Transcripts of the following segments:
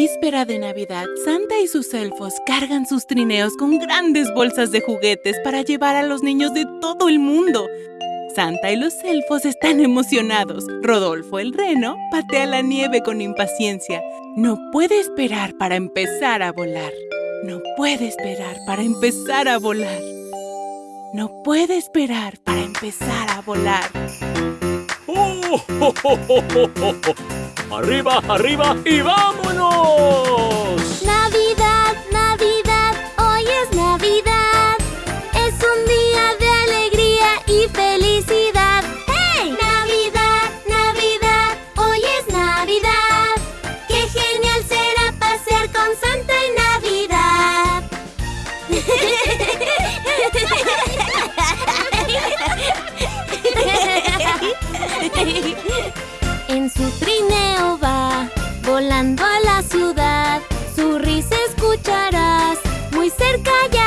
víspera de Navidad, Santa y sus elfos cargan sus trineos con grandes bolsas de juguetes para llevar a los niños de todo el mundo. Santa y los elfos están emocionados. Rodolfo el reno patea la nieve con impaciencia. No puede esperar para empezar a volar. No puede esperar para empezar a volar. No puede esperar para empezar a volar. ¡Arriba, arriba y vámonos! Su trineo va, volando a la ciudad. Su risa escucharás, muy cerca ya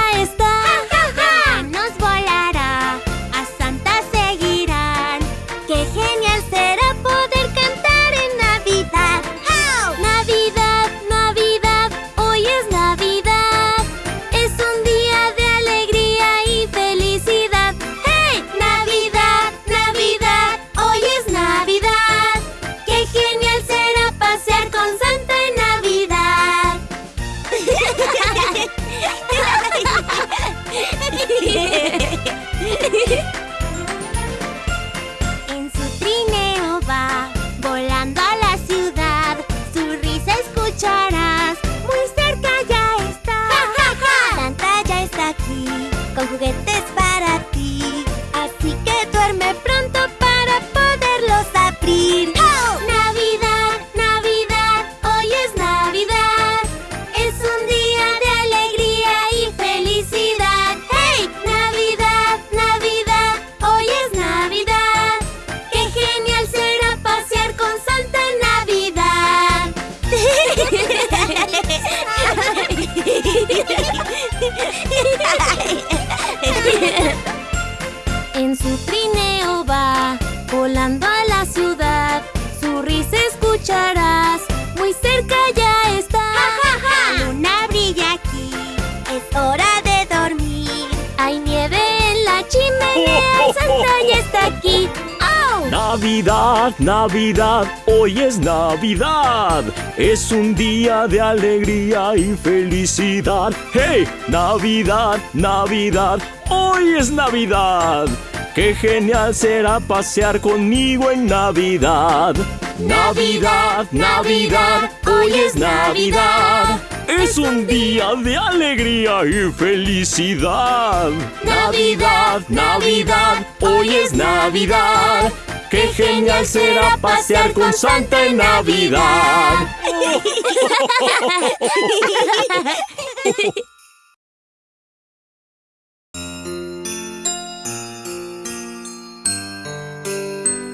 Es un día de alegría y felicidad. ¡Hey! Navidad, Navidad, hoy es Navidad. Qué genial será pasear conmigo en Navidad. Navidad, Navidad, hoy es Navidad. Es un día de alegría y felicidad. Navidad, Navidad, hoy es Navidad. Qué genial será pasear con Santa en Navidad.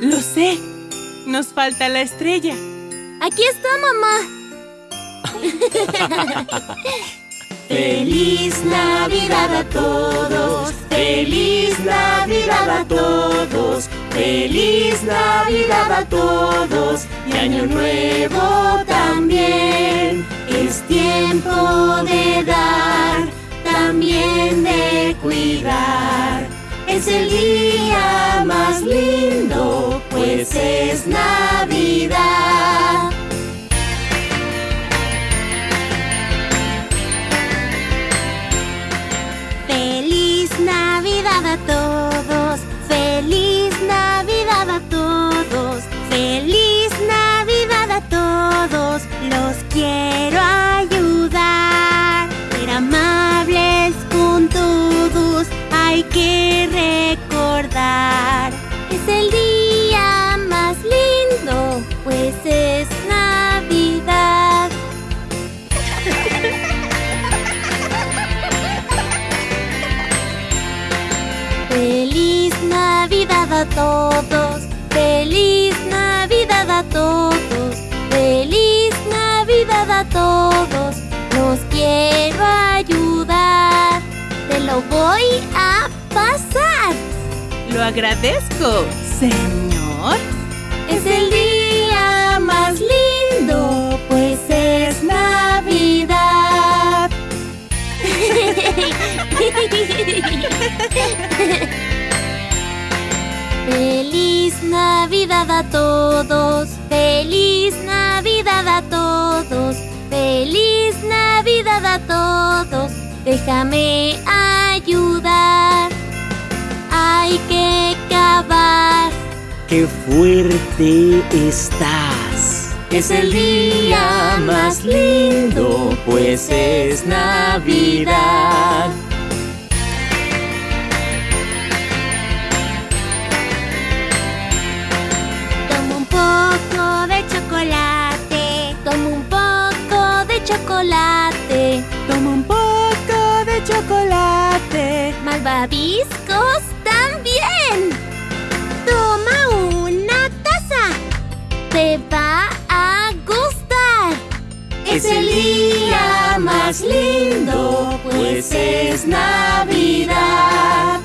Lo sé. Nos falta la estrella. Aquí está, mamá. Feliz Navidad a todos, feliz Navidad a todos, feliz Navidad a todos y Año Nuevo también. Es tiempo de dar, también de cuidar. Es el día más lindo, pues es Navidad. Feliz Navidad a todos, todos, feliz Navidad a todos, feliz Navidad a todos, los quiero ayudar, te lo voy a pasar. Lo agradezco, señor. Es el día más lindo, pues es Navidad. Feliz Navidad a todos, feliz Navidad a todos, feliz Navidad a todos. Déjame ayudar. Hay que cavar. ¡Qué fuerte estás! Es el día más lindo, pues es Navidad. Chocolate. malvaviscos también. Toma una taza, te va a gustar. Es el día más lindo, pues es Navidad.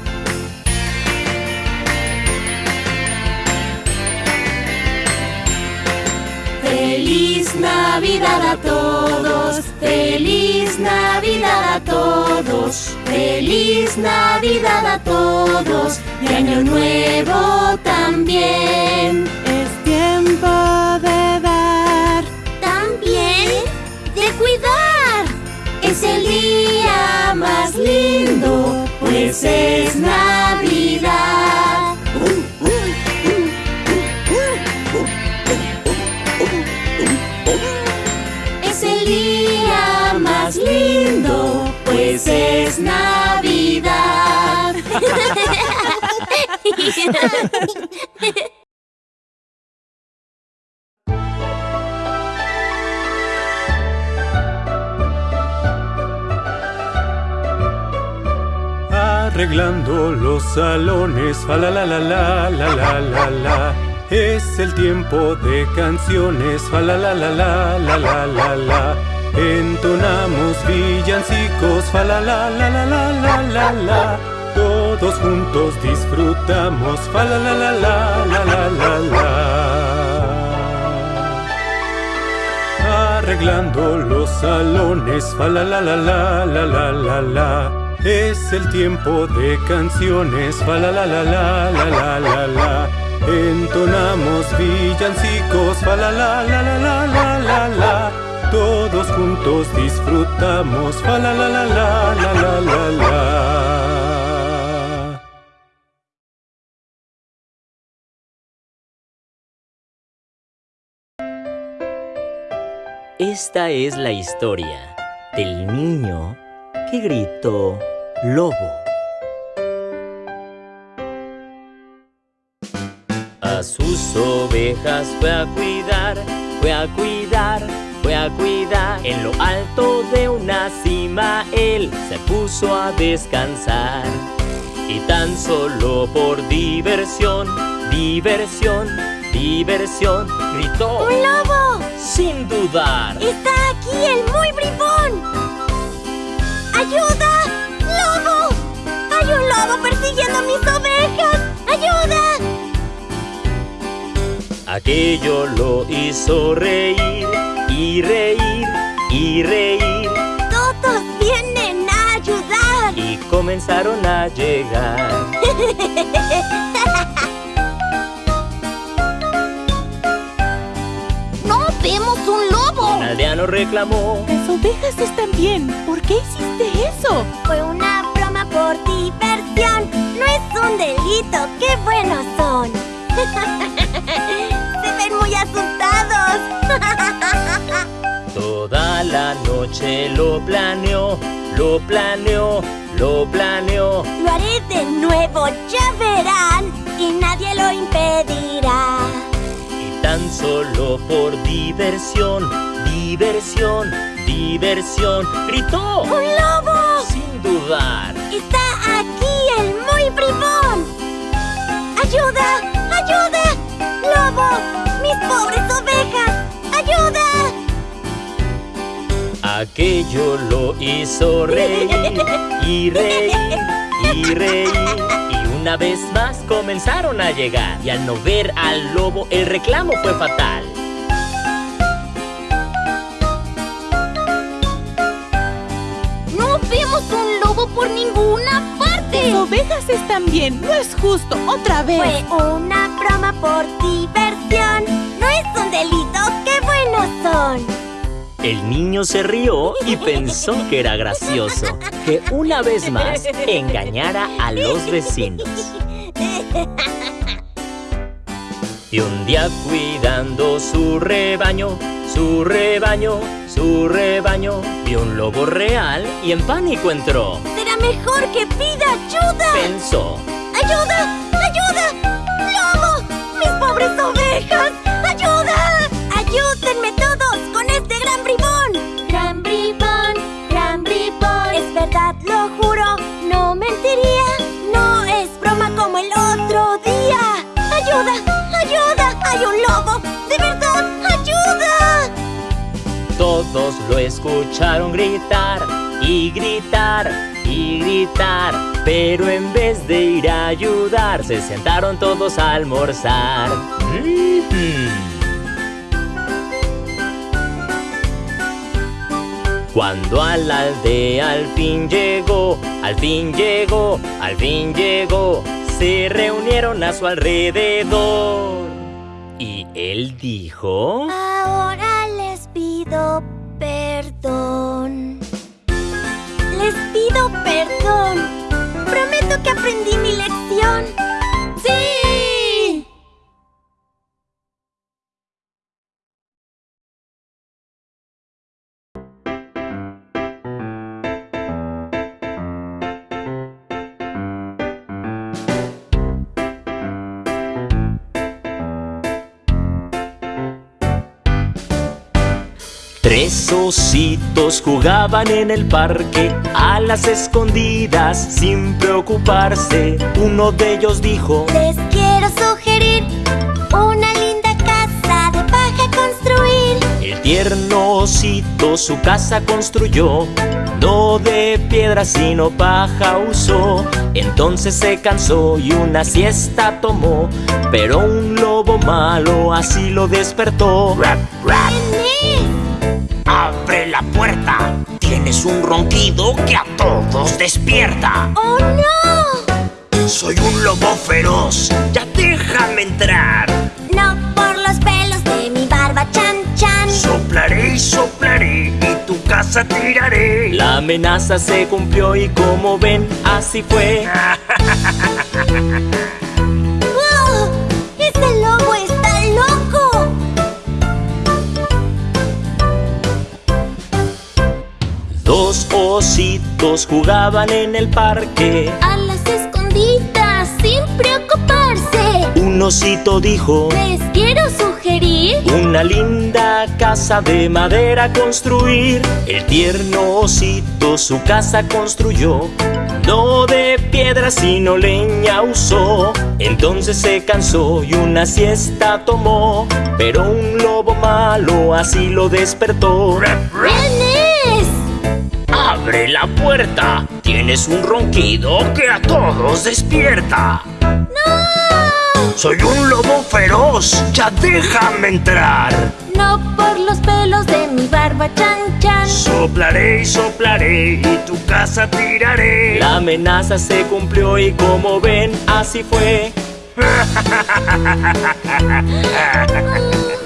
Feliz Navidad a todos, feliz todos, feliz Navidad a todos y Año Nuevo también. Es tiempo de dar. También de cuidar. Es el día más lindo, pues es Navidad. Arreglando los salones, fa la la la la la la la la. Es el tiempo de canciones, fa la la la la la la la la. Entonamos villancicos, fa la la la la la la la la. Todos juntos disfrutamos, fa la la la la la la la la. Arreglando los salones, fa la la la la la la la la. Es el tiempo de canciones, fa la la la la la la la la. Entonamos villancicos, fa la la la la la la la la. Todos juntos disfrutamos, fa la la la la la la la la. Esta es la historia del niño que gritó lobo. A sus ovejas fue a cuidar, fue a cuidar, fue a cuidar. En lo alto de una cima él se puso a descansar. Y tan solo por diversión, diversión, diversión, gritó ¡Un lobo! Sin dudar. ¡Está aquí! el muy bribón! ¡Ayuda! ¡Lobo! ¡Hay un lobo persiguiendo a mis ovejas! ¡Ayuda! Aquello lo hizo reír y reír y reír ¡Todos vienen a ayudar! y comenzaron a llegar. vemos un lobo! Un aldeano reclamó. Las ovejas están bien. ¿Por qué hiciste eso? Fue una broma por diversión. No es un delito, qué buenos son. Se ven muy asustados. Toda la noche lo planeó, lo planeó, lo planeó. Lo haré de nuevo, ya verán. Y nadie lo impedirá. Tan solo por diversión, diversión, diversión, gritó ¡Un lobo! sin dudar. Está aquí el muy bribón. ¡Ayuda! ¡Ayuda! ¡Lobo! ¡Mis pobres ovejas! ¡Ayuda! Aquello lo hizo reír y reír y reír. Una vez más comenzaron a llegar. Y al no ver al lobo, el reclamo fue fatal. ¡No vemos un lobo por ninguna parte! Las ovejas están bien. No es justo. Otra vez. Fue una broma por diversión. No es un delito, qué buenos son. El niño se rió y pensó que era gracioso que una vez más engañara a los vecinos. Y un día cuidando su rebaño, su rebaño, su rebaño, vio un lobo real y en pánico entró. Será mejor que pida ayuda. Pensó, ¡Ayuda! ¡Ayuda! ¡Lobo! ¡Mis pobres ovejas! ¡Ayuda! ¡Ayúdenme lo escucharon gritar y gritar y gritar. Pero en vez de ir a ayudar, se sentaron todos a almorzar. Cuando a la aldea al fin llegó, al fin llegó, al fin llegó, se reunieron a su alrededor. Y él dijo... Ahora les pido perdón. Les pido perdón. Prometo que aprendí mi lección. Tres ositos jugaban en el parque a las escondidas sin preocuparse. Uno de ellos dijo, Les quiero sugerir una linda casa de paja construir. el tierno osito su casa construyó. No de piedra sino paja usó. Entonces se cansó y una siesta tomó. Pero un lobo malo así lo despertó. ¿Quién Abre la puerta. Tienes un ronquido que a todos despierta. es? ¡Oh, no! Soy un lobo feroz. Ya déjame entrar. No por los pelos de mi barba, chan, chan. Soplaré y soplaré y tu casa tiraré. La amenaza se cumplió y como ven, así fue. Dos ositos jugaban en el parque. A las escondidas, sin preocuparse. Un osito dijo, Les quiero sugerir una linda casa de madera construir. El tierno osito su casa construyó. No de piedra sino leña usó. Entonces se cansó y una siesta tomó. Pero un lobo malo así lo despertó. Abre la puerta. Tienes un ronquido que a todos despierta. ¡No! Soy un lobo feroz. Ya déjame entrar. No por los pelos de mi barba, chan chan. Soplaré y soplaré y tu casa tiraré. La amenaza se cumplió y como ven, así fue.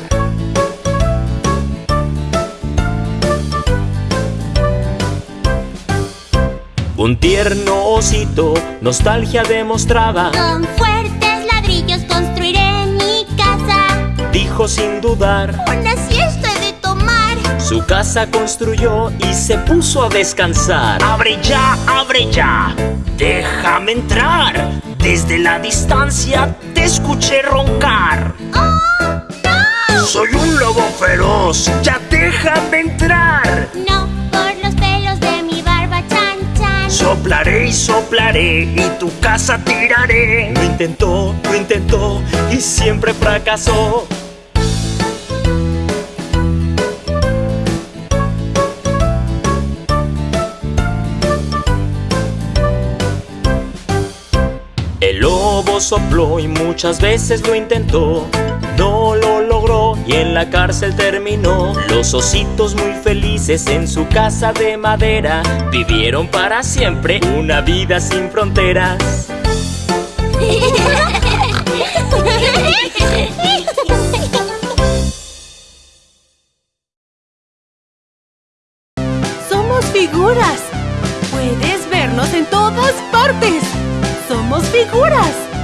Un tierno osito, nostalgia demostraba, Con fuertes ladrillos construiré mi casa. dijo sin dudar. Una siesta he de tomar. Su casa construyó y se puso a descansar. Abre ya, abre ya. Déjame entrar. Desde la distancia te escuché roncar. Soy un lobo feroz. Ya déjame entrar. No Soplaré y soplaré y tu casa tiraré. Lo intentó, lo intentó y siempre fracasó. El lobo sopló y muchas veces lo intentó. No lo y en la cárcel terminó. Los ositos muy felices en su casa de madera vivieron para siempre una vida sin fronteras. Somos figuras. Puedes vernos en todas partes. Somos figuras.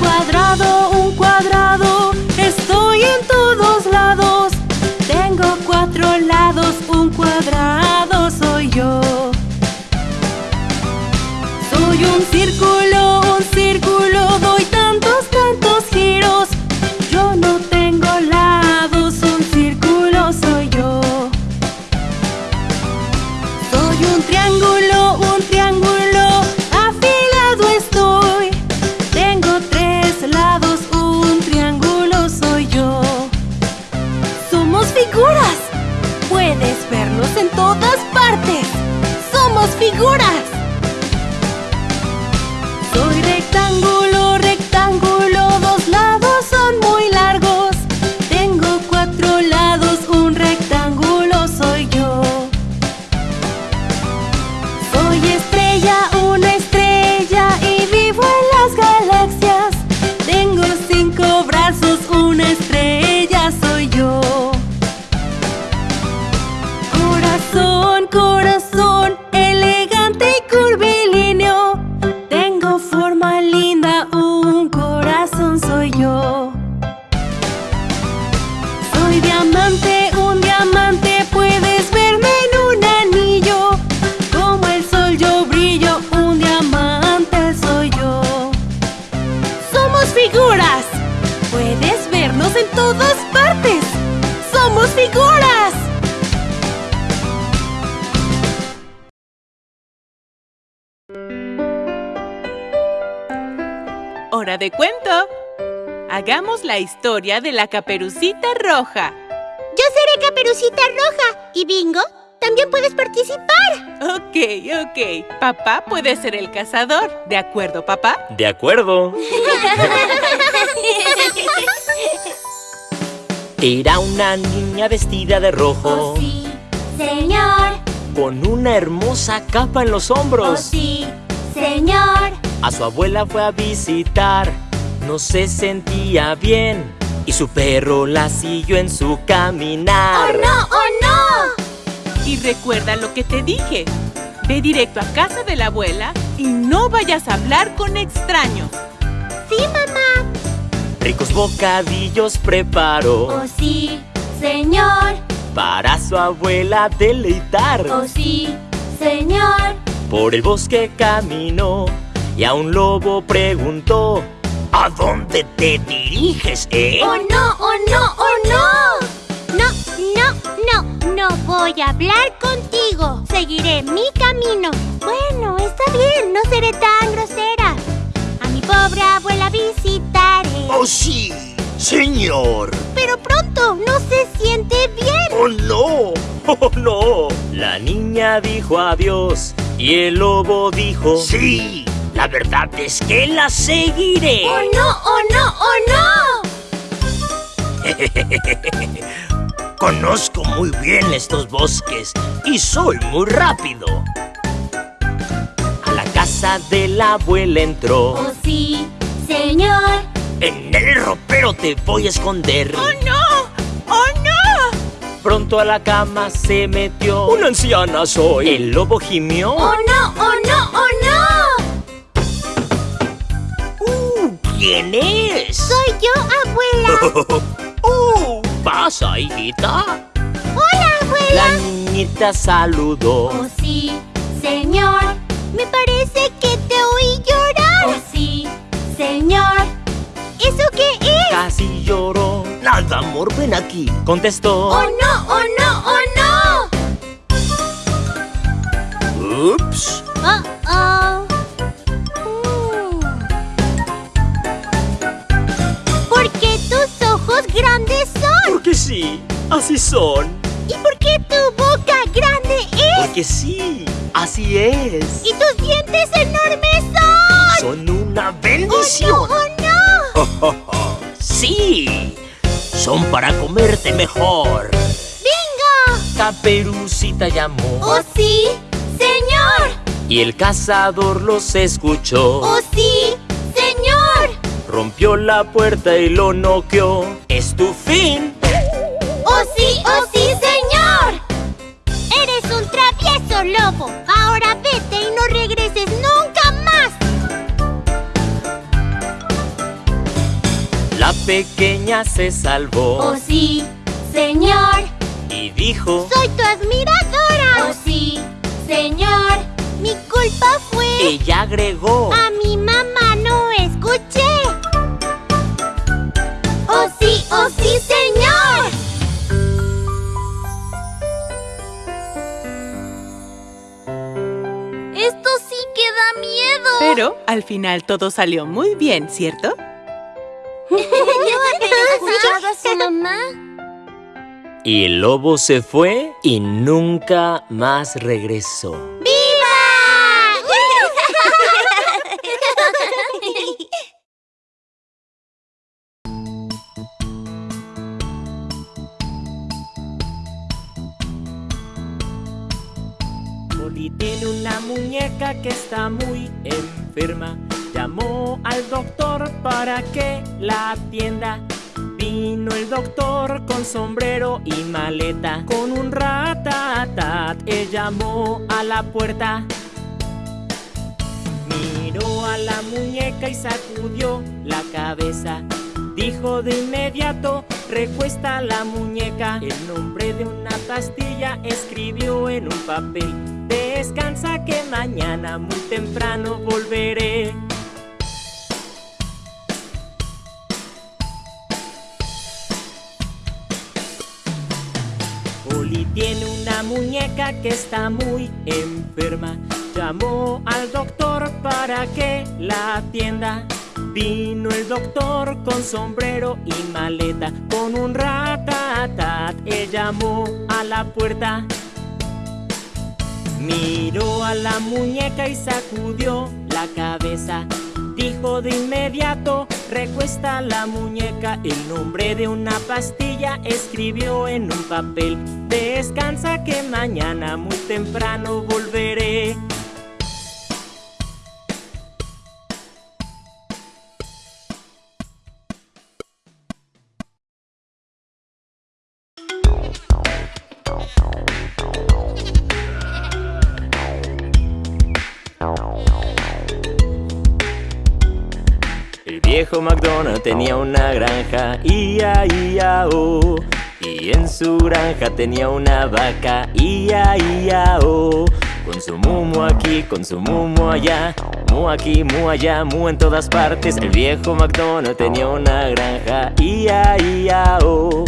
Cuadrado, un cuadrado. En todas partes. Somos figuras. Soy rectángulo, en todas partes. Somos figuras. Hora de cuento. Hagamos la historia de la caperucita roja. Yo seré Caperucita Roja. Y Bingo, también puedes participar. Ok, ok. Papá puede ser el cazador. ¿De acuerdo, papá? De acuerdo. Era una niña vestida de rojo, Oh, sí, señor. con una hermosa capa en los Oh, hombros. sí, señor. A su abuela fue a visitar, no se sentía bien y su perro la siguió en su ¡Oh, caminar. no! ¡Oh, no! Y recuerda lo que te dije. Ve directo a casa de la abuela y no vayas a hablar con extraños. Sí, mamá. Ricos bocadillos preparó. Oh sí, señor. Para su abuela deleitar. Oh sí, señor. Por el bosque caminó y a un lobo preguntó. ¿A dónde te diriges, eh? ¡Oh, no, oh, no, oh, no! No, no, no, no voy a hablar contigo. Seguiré mi camino. Bueno, está bien, no seré tan grosera. Pobre abuela visitaré. ¡Oh, sí! ¡Señor! Pero pronto, no se siente bien. ¡Oh, no! ¡Oh, no! La niña dijo adiós y el lobo dijo... ¡Sí! La verdad es que la seguiré. ¡Oh, no! ¡Oh, no! ¡Oh, no! Conozco muy bien estos bosques y soy muy rápido. Casa de la abuela entró. ¡Oh, sí, señor! En el ropero te voy a esconder. ¡Oh, no! ¡Oh, no! Pronto a la cama se metió. ¡Una anciana soy! El lobo gimió. ¡Oh, no! ¡Oh, no! ¡Oh, no! Uh, ¿Quién es? Soy yo, abuela. ¡Uh! ¿Pasa, hijita? ¡Hola, abuela! La niñita saludó. ¡Oh, sí, señor! Me parece que te oí llorar. ¡Oh, sí, señor! ¿Eso qué es? Casi lloró. Nada, amor, ven aquí. Contestó. ¡Oh, no! ¡Oh, no! ¡Oh, no! ¡Ups! ¡Oh, oh! ¿Por qué tus ojos grandes son? Porque sí, así son. ¿Y por qué tu boca grande es? Porque sí, así es. ¿Y tus dientes enormes son? Son una bendición. ¡Oh, no! ¡Oh, no! ¡Sí! Son para comerte mejor. ¡Bingo! Caperucita llamó. ¡Oh, sí, señor! Y el cazador los escuchó. ¡Oh, sí, señor! Rompió la puerta y lo noqueó. ¡Es tu fin! ¡Oh, sí, oh, sí, señor! Eres un travieso lobo. Ahora vete y no regreses nunca más. La pequeña se salvó. ¡Oh, sí, señor! Y dijo... ¡Soy tu admiradora! ¡Oh, sí, señor! Mi culpa fue... Ella agregó... A mi mamá no escuché. ¡Oh, sí, oh, sí, señor! Pero al final todo salió muy bien, ¿cierto? ¿No ha escuchado a su mamá? Y el lobo se fue y nunca más regresó. ¡Viva! Oli tiene una muñeca que está muy Llamó al doctor para que la atienda. Vino el doctor con sombrero y maleta. Con un ratatat, él llamó a la puerta. Miró a la muñeca y sacudió la cabeza. Dijo de inmediato, recuesta la muñeca. El nombre de una pastilla escribió en un papel. Descansa que mañana muy temprano volveré. Oli tiene una muñeca que está muy enferma. Llamó al doctor para que la atienda. Vino el doctor con sombrero y maleta, con un ratatat. Él llamó a la puerta. Miró a la muñeca y sacudió la cabeza. Dijo de inmediato, recuesta la muñeca. El nombre de una pastilla escribió en un papel. Descansa que mañana muy temprano volveré. Viejo McDonald tenía una granja, ia, ia, oh. Y en su granja tenía una vaca, ia, ia, oh. Con su mumo aquí, con su mumo allá, mu aquí, mu allá, mu en todas partes. El viejo McDonald tenía una granja, ia, ia, oh.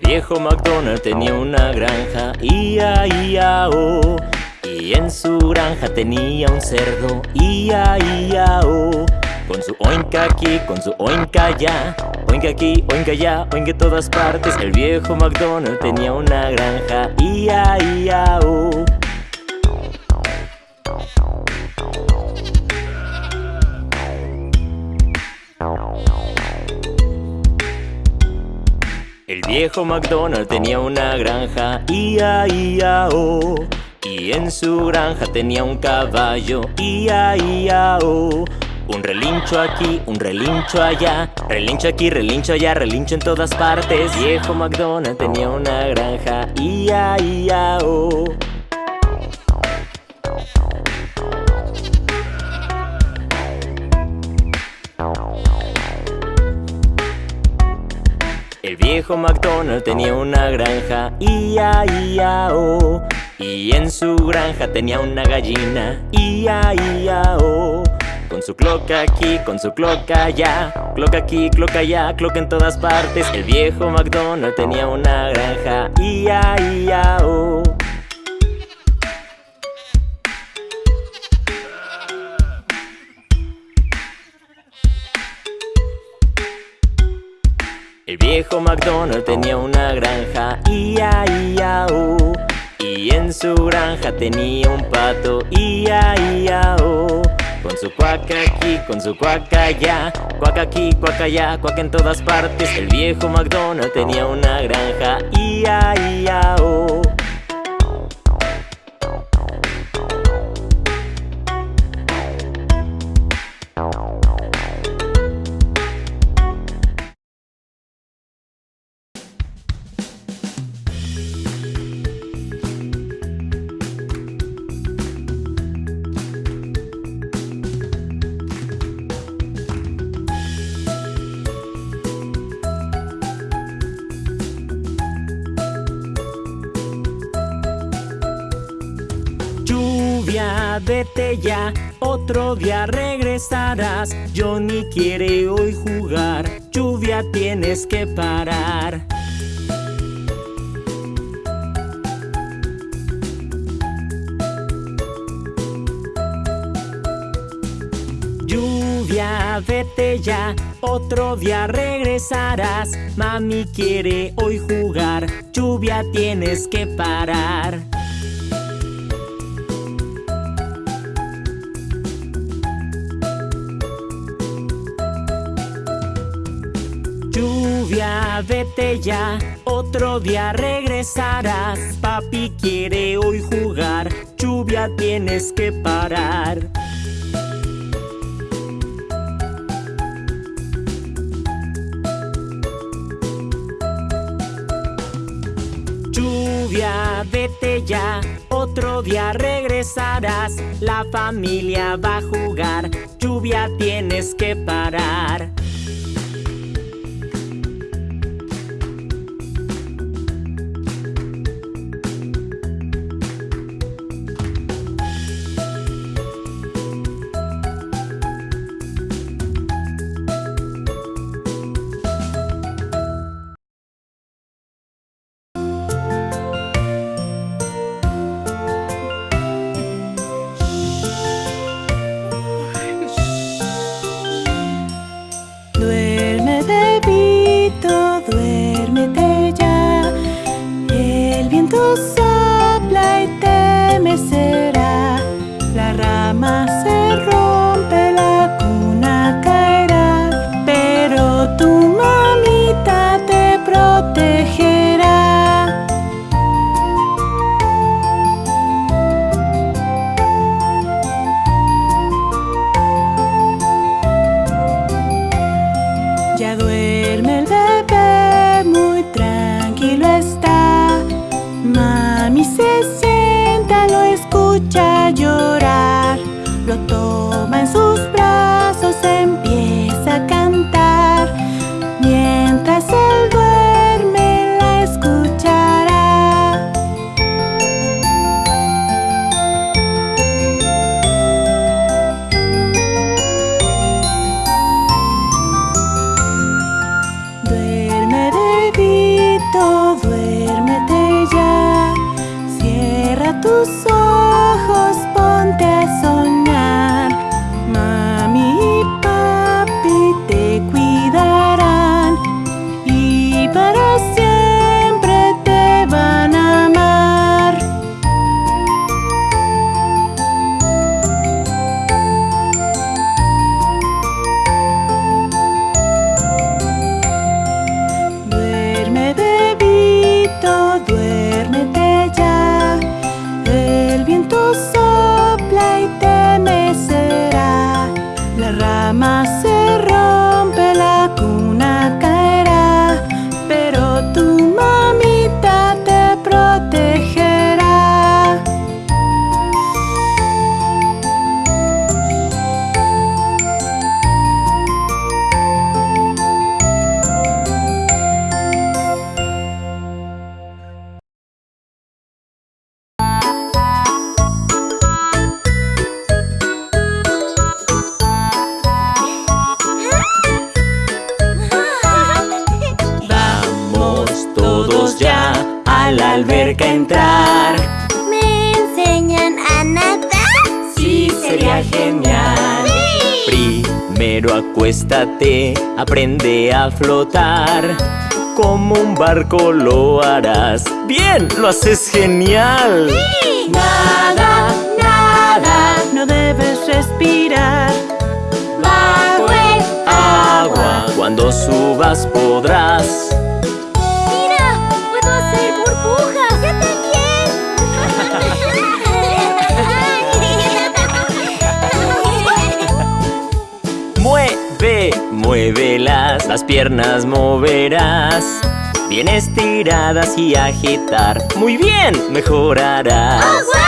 Viejo McDonald tenía una granja, ia, ia, oh. Y en su granja tenía un cerdo, ia, ia, oh. Con su oinca aquí, con su oinca allá Oinca aquí, oinca allá, oinca en todas partes El viejo McDonald tenía una granja, ia, ia, oh. El viejo McDonald tenía una granja, ia, ia, oh. Y en su granja tenía un caballo, ia, ia, oh. Un relincho aquí, un relincho allá Relincho aquí, relincho allá, relincho en todas partes Viejo McDonald tenía una granja, ia, ia, oh. El viejo McDonald tenía una granja, ia, ia, oh. Y en su granja tenía una gallina, ia, ia, oh. Con su cloca aquí, con su cloca allá Cloca aquí, cloca allá, cloca en todas partes El viejo McDonald tenía una granja, ia, ia, oh. Viejo McDonald tenía una granja, ia, ia, oh. Y en su granja tenía un pato, ia, ia, oh. Con su cuaca aquí, con su cuaca allá Cuaca aquí, cuaca allá, cuaca en todas partes El viejo McDonald tenía una granja, ia, ia, oh. Día regresarás. Johnny quiere hoy jugar, lluvia tienes que parar. Lluvia, vete ya, otro día regresarás. Mami quiere hoy jugar, lluvia tienes que parar Vete ya, otro día regresarás. Papi quiere hoy jugar, lluvia tienes que parar. Lluvia, vete ya, otro día regresarás. La familia va a jugar, lluvia tienes que parar sol. flotar Como un barco lo harás ¡Bien! ¡Lo haces genial! ¡Sí! Nada, nada No debes respirar Bajo el agua Cuando subas podrás Las piernas moverás. Bien estiradas y agitar. Muy bien, mejorarás. ¡Oh,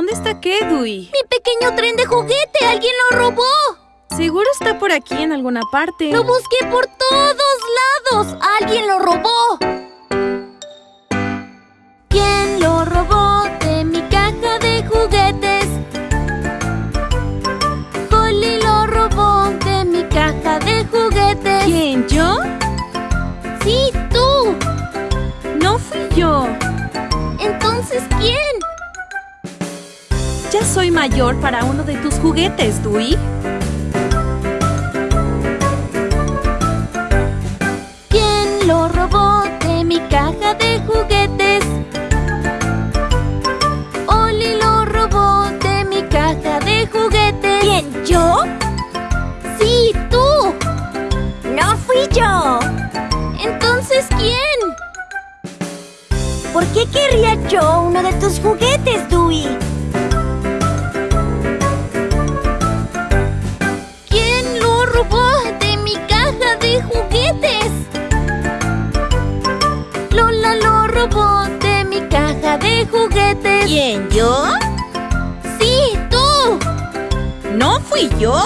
¿Dónde está Kedui? ¡Mi pequeño tren de juguete! ¡Alguien lo robó! Seguro está por aquí en alguna parte. ¡Lo busqué por todos lados! ¡Alguien lo robó! ¿Quién lo robó de mi caja de juguetes? Holly lo robó de mi caja de juguetes. ¿Quién, yo? Sí, tú. No fui yo. Entonces, ¿quién? soy mayor para uno de tus juguetes, Dewey. ¿Quién lo robó de mi caja de juguetes? Oli lo robó de mi caja de juguetes. ¿Quién, yo? Sí, tú. No fui yo. Entonces, ¿quién? ¿Por qué querría yo uno de tus juguetes, Dewey? ¿Quién, yo? ¡Sí, tú! ¡No fui yo!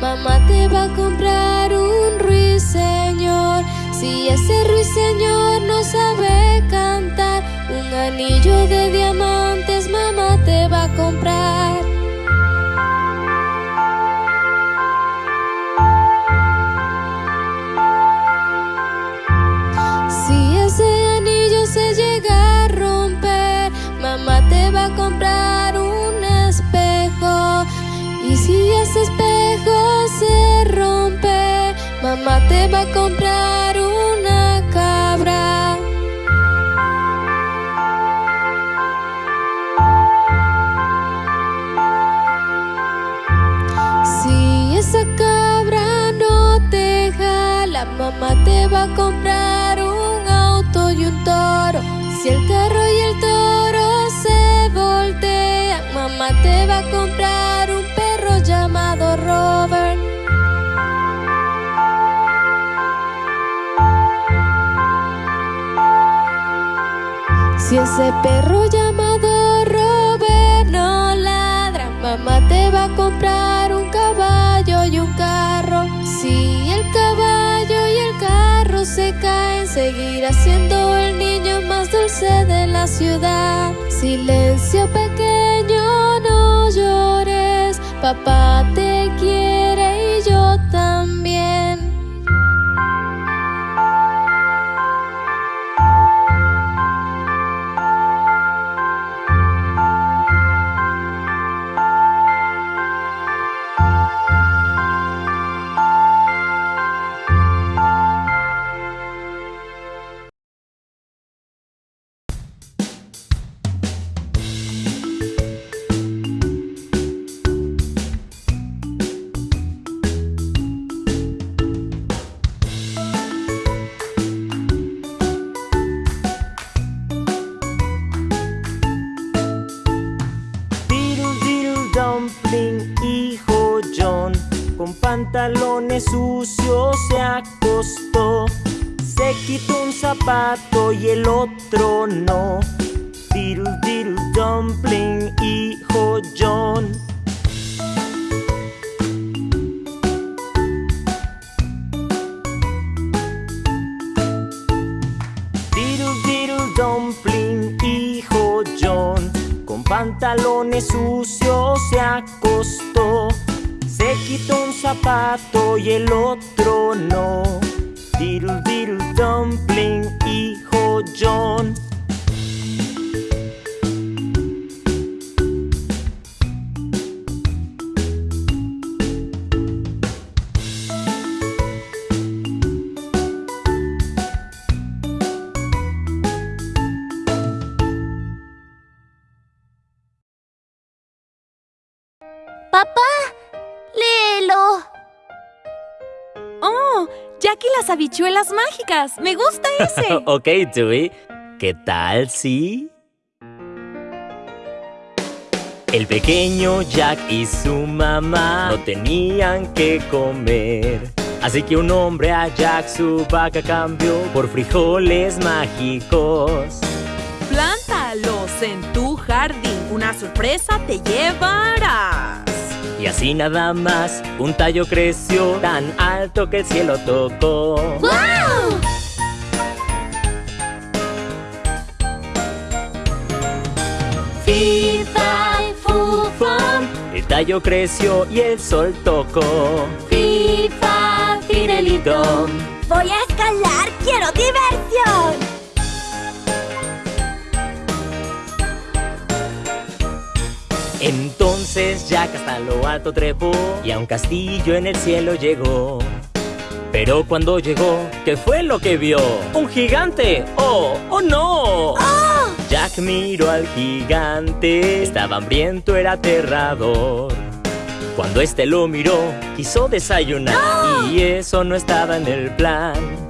Mamá te va a comprar un ruiseñor. Si ese ruiseñor no sabe cantar, un anillo de mamá te va a comprar un auto y un toro. Si el carro y el toro se voltean, mamá te va a comprar un perro llamado Robert. Si ese perro de la ciudad. Silencio pequeño, no llores, papá te quiere pantalones sucios se acostó. Se quitó un zapato y el otro no. Diddle diddle dumpling, hijo John. Diddle diddle dumpling, hijo John, con pantalones sucios se acostó. Quitó un zapato y el otro no. Diddle diddle dumpling, hijo John. Habichuelas mágicas. Me gusta ese. ok, Dewey. ¿Qué tal si? El pequeño Jack y su mamá no tenían que comer. Así que un hombre a Jack su vaca cambió por frijoles mágicos. Plántalos en tu jardín. Una sorpresa te llevarás. Y así nada más, un tallo creció tan alto que el cielo tocó. ¡Wow! Fifa, fufam, el tallo creció y el sol tocó. FIFA, Fidelito. Voy a escalar, quiero diversión. Entonces Jack hasta lo alto trepó y a un castillo en el cielo llegó. Pero cuando llegó, ¿qué fue lo que vio? ¡Un gigante! ¡Oh! ¡Oh no! Jack miró al gigante, estaba hambriento, era aterrador. Cuando este lo miró, quiso desayunar y eso no estaba en el plan.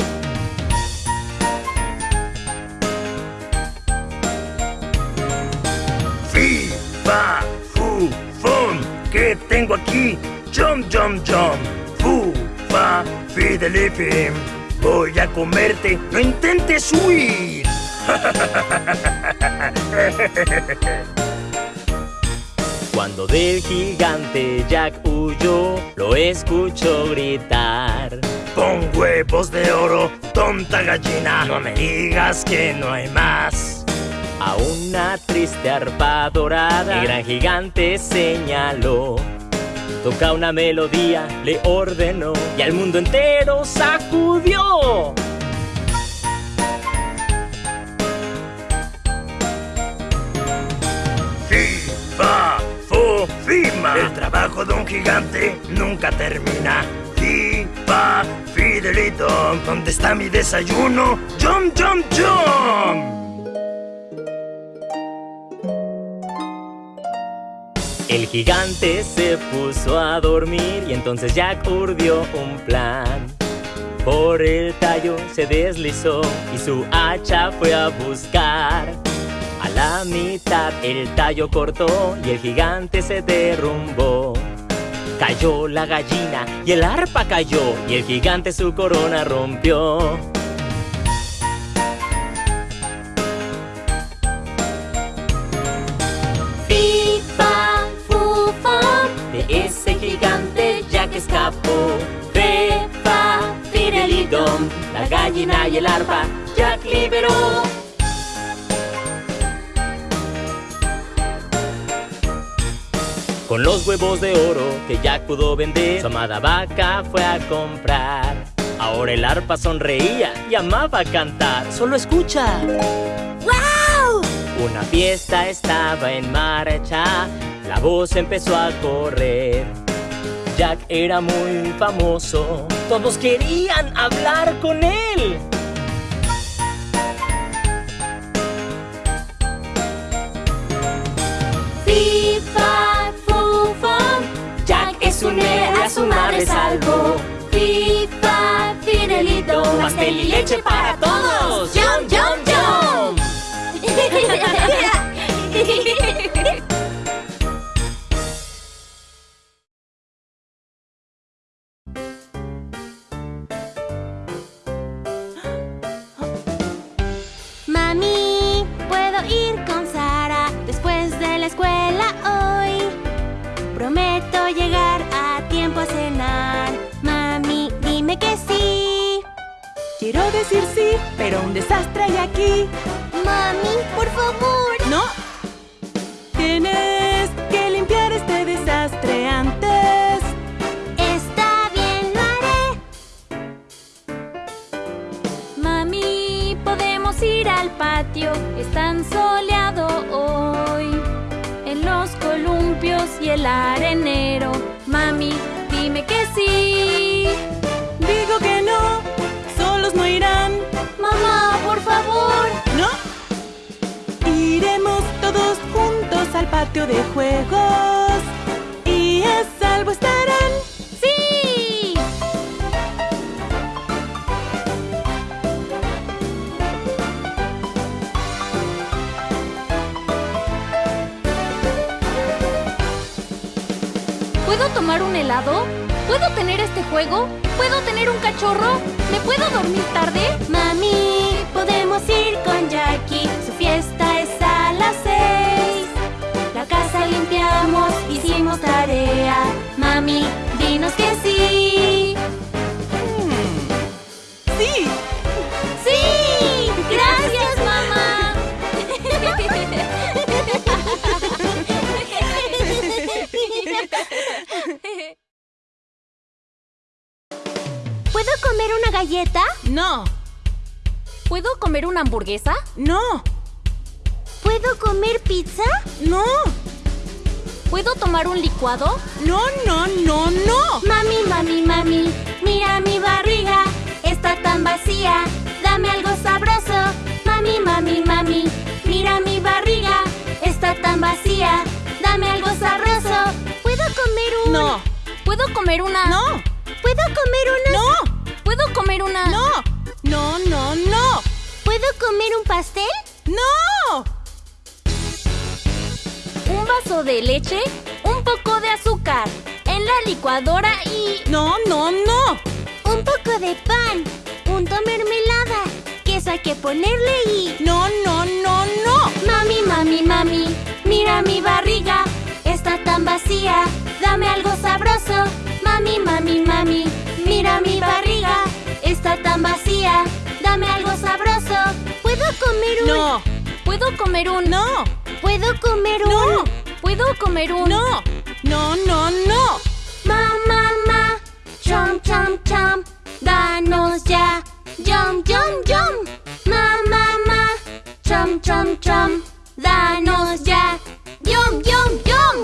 Fum. ¿Qué tengo aquí? Jump, jump, jump. Fu, fa, fidelifim. Voy a comerte. No intentes huir. Cuando del gigante Jack huyó, lo escuchó gritar. Pon huevos de oro, tonta gallina, no me digas que no hay más. A una triste arpa dorada, el gran gigante señaló. Toca una melodía, le ordenó, y al mundo entero sacudió. Fi, fa, fo, fima. El trabajo de un gigante nunca termina. Fi, fa, fidelito. ¿Dónde está mi desayuno? Jump, jump, jump. El gigante se puso a dormir y entonces Jack urdió un plan. Por el tallo se deslizó y su hacha fue a buscar. A la mitad el tallo cortó y el gigante se derrumbó. Cayó la gallina y el arpa cayó y el gigante su corona rompió. Gigante Jack escapó. Fe, fa, fidelidom, la gallina y el arpa Jack liberó. Con los huevos de oro que Jack pudo vender, su amada vaca fue a comprar. Ahora el arpa sonreía y amaba cantar. Solo escucha. ¡Wow! Una fiesta estaba en marcha, la voz empezó a correr. Jack era muy famoso, todos querían hablar con él. Fi, fa, fu, fam. Jack es un héroe, su madre salvó. Fi, fa, fidelito. Pastel y leche para todos. Jump, jump, jump. Quiero decir sí, pero un desastre hay aquí. Mami, por favor. No. Tienes que limpiar este desastre antes. Está bien, lo haré. Mami, podemos ir al patio. Es tan soleado hoy. En los columpios y el arenero. Mami, dime que sí. Patio de juegos. Y a salvo estarán. ¡Sí! ¿Puedo tomar un helado? ¿Puedo tener este juego? ¿Puedo tener un cachorro? ¿Me puedo dormir tarde? Mami, podemos ir con Jackie. Su fiesta dinos que sí. ¡Sí! ¡Sí! ¡Gracias, mamá! ¿Puedo comer una galleta? No. ¿Puedo comer una hamburguesa? No. ¿Puedo comer pizza? No. ¿Puedo tomar un licuado? No, no, no, no. Mami, mami, mami, mira mi barriga, está tan vacía, dame algo sabroso. Mami, mami, mami, mira mi barriga, está tan vacía, dame algo sabroso. ¿Puedo comer un...? No. ¿Puedo comer una? No. ¿Puedo comer una...? No. ¿Puedo comer una? No. No, no, no. ¿Puedo comer un pastel? No. Un vaso de leche, un poco de azúcar, en la licuadora y... No, no, no. Un poco de pan, punto mermelada, queso hay que ponerle y... No, no, no, no. Mami, mami, mami, mira mi barriga, está tan vacía. Dame algo sabroso. Mami, mami, mami, mira mi barriga. Está tan vacía. Dame algo sabroso. ¿Puedo comer un...? No, ¿Puedo comer un...? no, ¿Puedo comer un...? no, ¿Puedo comer un...? no, no, no, no. Ma, ma, ma. Chom, chom, chom. Danos ya. Yum, yum, yum. Ma, ma, ma. Chom, chom, chom. Danos ya. Yum, yum, yum.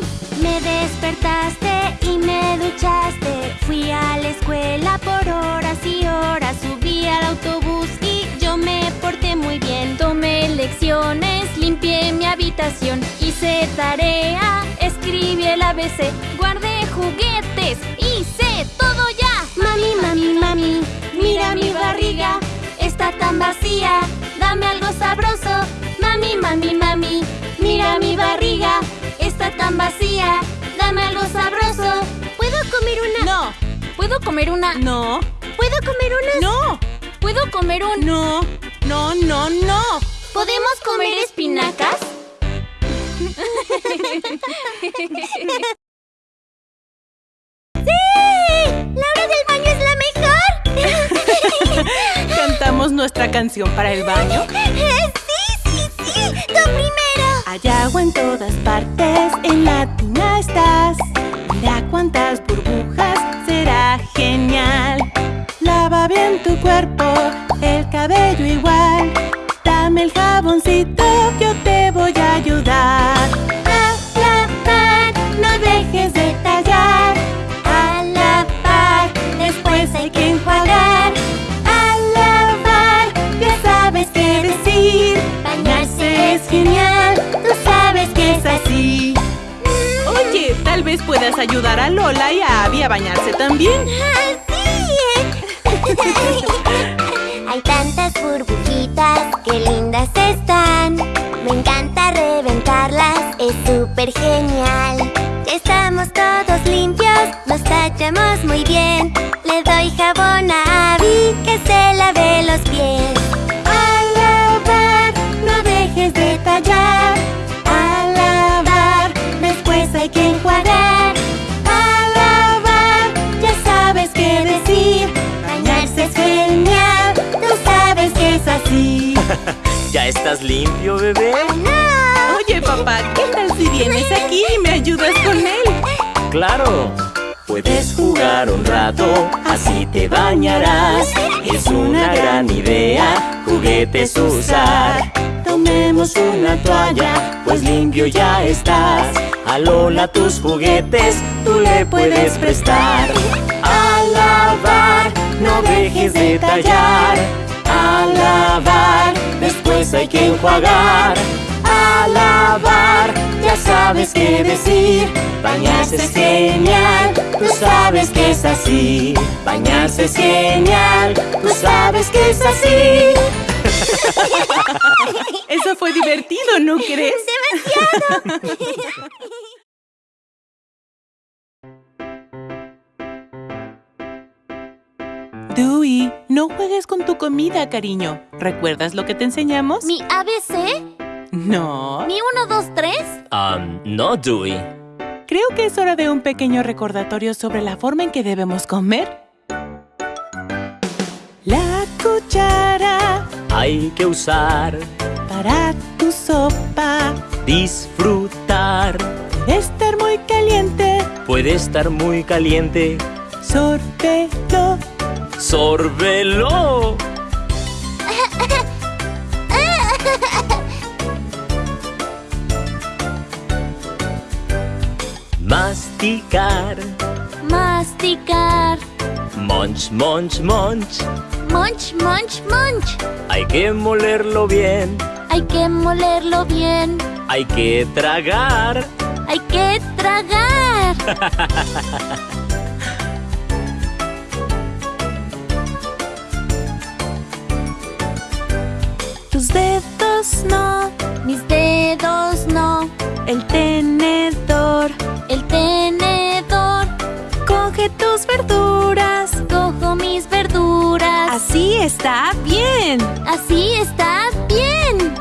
Me despertaste y me duchaste. Fui a la escuela por horas y horas. Subí al autobús y muy bien. Tomé lecciones, limpié mi habitación, hice tarea, escribí el ABC, guardé juguetes, hice todo ya. Mami, mami, mami, mira mi barriga, está tan vacía, dame algo sabroso. Mami, mami, mami, mira mi barriga, está tan vacía, dame algo sabroso. ¿Puedo comer una? No, ¿Puedo comer una? no, ¿Puedo comer unas? no, ¿Puedo comer un...? no, no, no, no. ¿Podemos comer espinacas? ¡Sí! ¡La hora del baño es la mejor! ¿Cantamos nuestra canción para el baño? ¡Sí, sí, sí! ¡Tú primero! Hay agua en todas partes, en la vez puedas ayudar a Lola y a Abby a bañarse también. Hay tantas burbujitas, qué lindas están. Me encanta reventarlas, es súper genial. Estamos todos limpios, nos tachamos muy bien. Le doy jabón a Abby que se lave los pies. Estás limpio, bebé? Oye, papá, ¿qué tal si vienes aquí y me ayudas con él? Claro. Puedes jugar un rato, así te bañarás. Es una gran idea, juguetes usar. Tomemos una toalla, pues limpio ya estás. A Lola tus juguetes, tú le puedes prestar. A lavar, no dejes de tallar. A lavar, después hay que enjuagar. A lavar, ya sabes qué decir. Bañarse es genial, tú sabes que es así. Bañarse es genial, tú sabes que es así. Eso fue divertido, ¿no crees? Dewey, no juegues con tu comida, cariño. ¿Recuerdas lo que te enseñamos? ¿Mi ABC? No. ¿Mi 1, 2, 3? Um, no, Dewey. Creo que es hora de un pequeño recordatorio sobre la forma en que debemos comer. La cuchara Hay que usar, para tu sopa disfrutar. debe estar muy caliente. Puede estar muy caliente, Sórbelo. ¡Sórbelo! Masticar, Masticar. munch, munch, munch. Munch, munch, munch. Hay que molerlo bien, Hay que molerlo bien. hay que tragar. Hay que tragar. Tus dedos no, mis dedos no. El tenedor, el tenedor. Coge tus verduras, cojo mis verduras. Así está bien. Así está bien.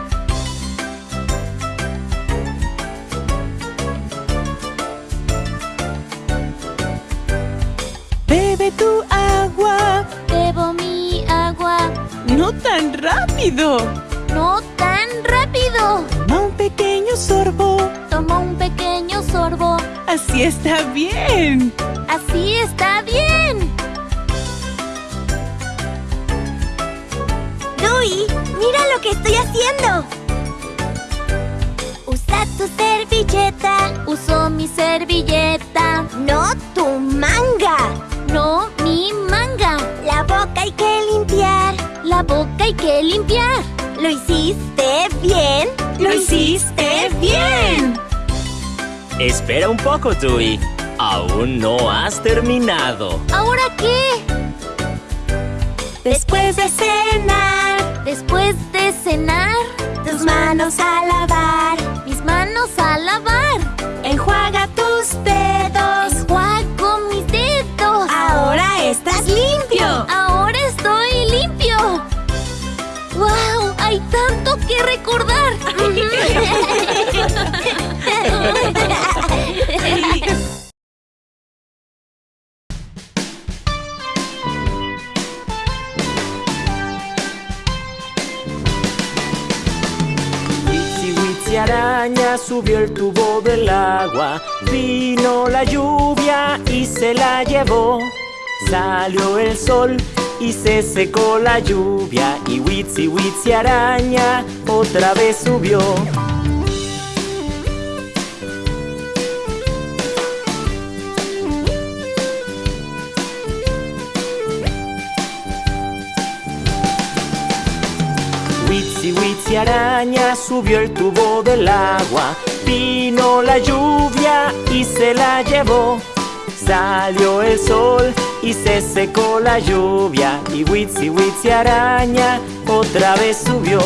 Bebe tu agua. Bebo mi agua. No tan rápido. No tan rápido. Toma un pequeño sorbo. Toma un pequeño sorbo. Así está bien. Así está bien. Dewey, mira lo que estoy haciendo. Usa tu servilleta. Uso mi servilleta. No tu manga. No mi manga. La boca hay que limpiar. La boca hay que limpiar. ¿Lo hiciste bien? ¡Lo hiciste bien! Espera un poco, Dewey. Aún no has terminado. ¿Ahora qué? Después de cenar, Después de cenar, tus manos a lavar. mis manos a lavar. Enjuaga tus dedos. Enjuago mis dedos. Ahora estás limpio. Hay tanto que recordar. Araña subió el tubo del agua. Vino la lluvia y se la llevó. Salió el sol y se secó la lluvia. Y Witsi Witsi araña otra vez subió. Witsi Witsi araña subió el tubo del agua. Vino la lluvia y se la llevó. Salió el sol y se secó la lluvia. Y Witsi Witsi araña otra vez subió.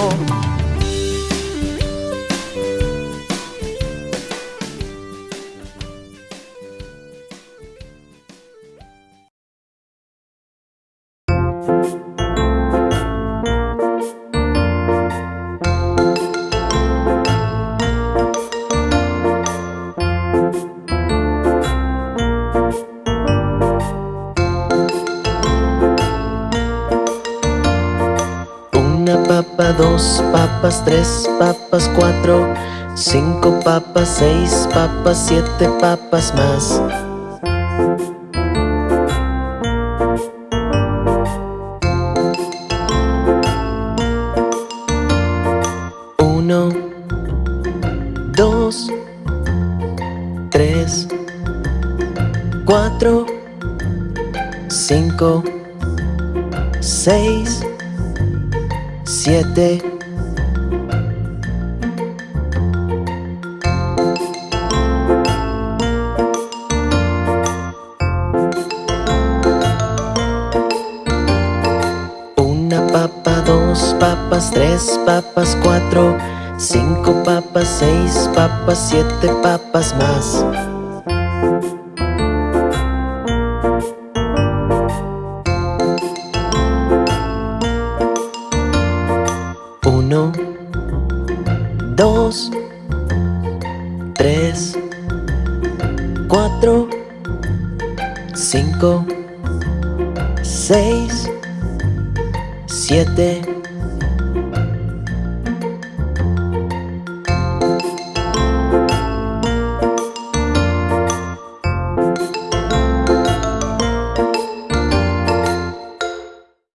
Dos papas, tres papas, cuatro, cinco papas, seis papas, siete papas más. Uno, dos, tres, cuatro, cinco, siete. Una papa, dos papas, tres papas, cuatro, cinco papas, seis papas, siete papas más.